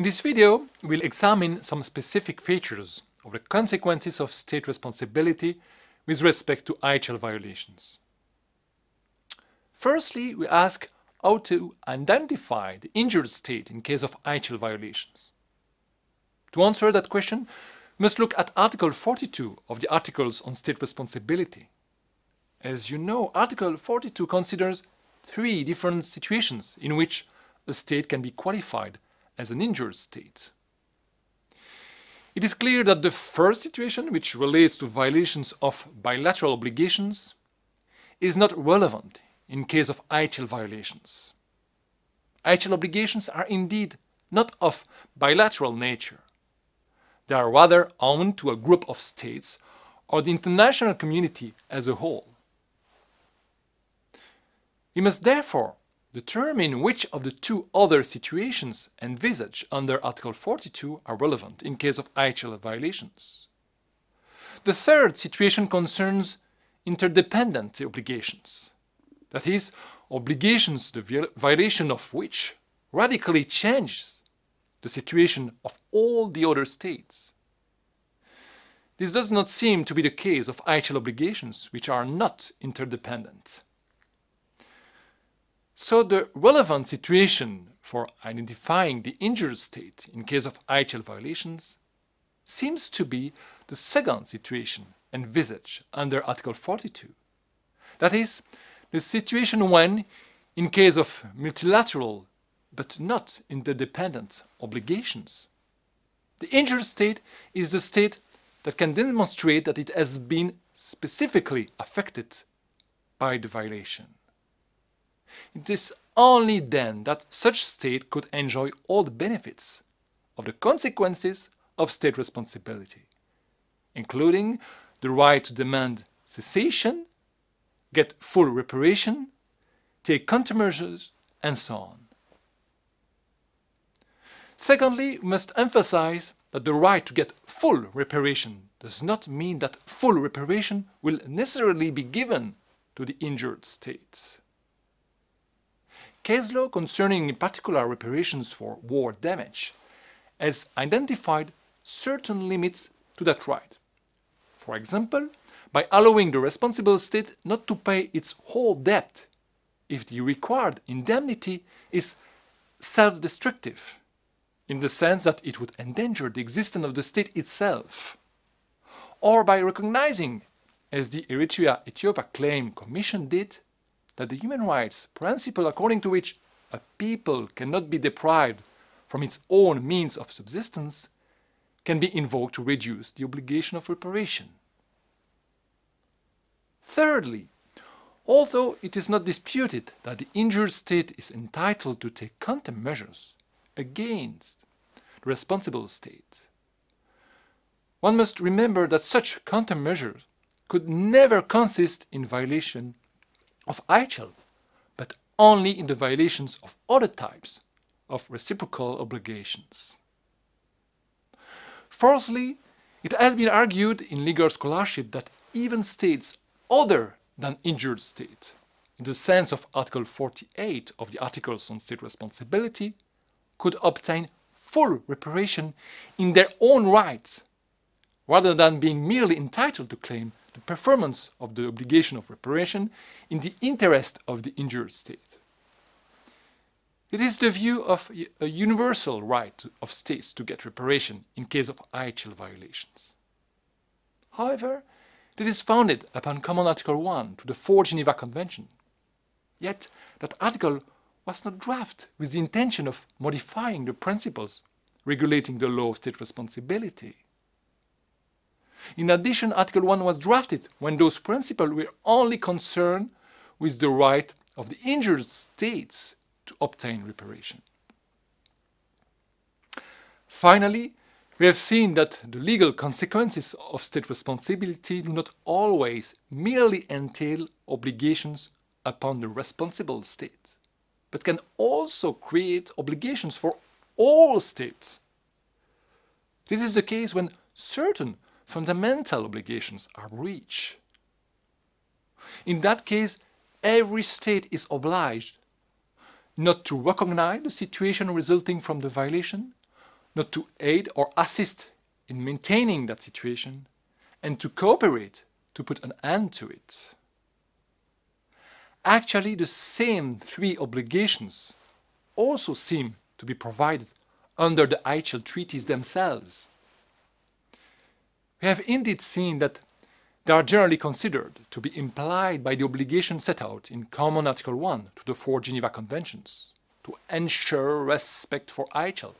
In this video, we'll examine some specific features of the consequences of state responsibility with respect to IHL violations. Firstly, we ask how to identify the injured state in case of IHL violations. To answer that question, we must look at Article 42 of the Articles on State Responsibility. As you know, Article 42 considers three different situations in which a state can be qualified as an injured state. It is clear that the first situation, which relates to violations of bilateral obligations, is not relevant in case of IHL violations. IHL obligations are indeed not of bilateral nature. They are rather owned to a group of states or the international community as a whole. We must therefore determine which of the two other situations envisaged under Article 42 are relevant in case of IHL violations. The third situation concerns interdependent obligations, that is, obligations the violation of which radically changes the situation of all the other states. This does not seem to be the case of IHL obligations, which are not interdependent. So the relevant situation for identifying the injured state in case of IHL violations seems to be the second situation envisaged under Article 42. That is, the situation when, in case of multilateral but not interdependent obligations, the injured state is the state that can demonstrate that it has been specifically affected by the violation. It is only then that such state could enjoy all the benefits of the consequences of state responsibility, including the right to demand cessation, get full reparation, take countermeasures, and so on. Secondly, we must emphasize that the right to get full reparation does not mean that full reparation will necessarily be given to the injured states. Case law concerning in particular reparations for war damage has identified certain limits to that right. For example, by allowing the responsible state not to pay its whole debt if the required indemnity is self-destructive, in the sense that it would endanger the existence of the state itself, or by recognizing, as the Eritrea-Ethiopia Claim Commission did, that the human rights principle according to which a people cannot be deprived from its own means of subsistence can be invoked to reduce the obligation of reparation. Thirdly, although it is not disputed that the injured state is entitled to take countermeasures against the responsible state, one must remember that such countermeasures could never consist in violation of IHL, but only in the violations of other types of reciprocal obligations. Fourthly, it has been argued in legal scholarship that even states other than injured state, in the sense of Article 48 of the Articles on State Responsibility, could obtain full reparation in their own right, rather than being merely entitled to claim the performance of the obligation of reparation in the interest of the injured state. It is the view of a universal right of states to get reparation in case of IHL violations. However, it is founded upon Common Article 1 to the 4 Geneva Convention. Yet, that article was not drafted with the intention of modifying the principles regulating the law of state responsibility. In addition, Article 1 was drafted when those principles were only concerned with the right of the injured states to obtain reparation. Finally, we have seen that the legal consequences of state responsibility do not always merely entail obligations upon the responsible state, but can also create obligations for all states. This is the case when certain fundamental obligations are breached. In that case, every state is obliged not to recognize the situation resulting from the violation, not to aid or assist in maintaining that situation, and to cooperate to put an end to it. Actually, the same three obligations also seem to be provided under the IHL treaties themselves. We have indeed seen that they are generally considered to be implied by the obligation set out in Common Article 1 to the four Geneva Conventions to ensure respect for IHL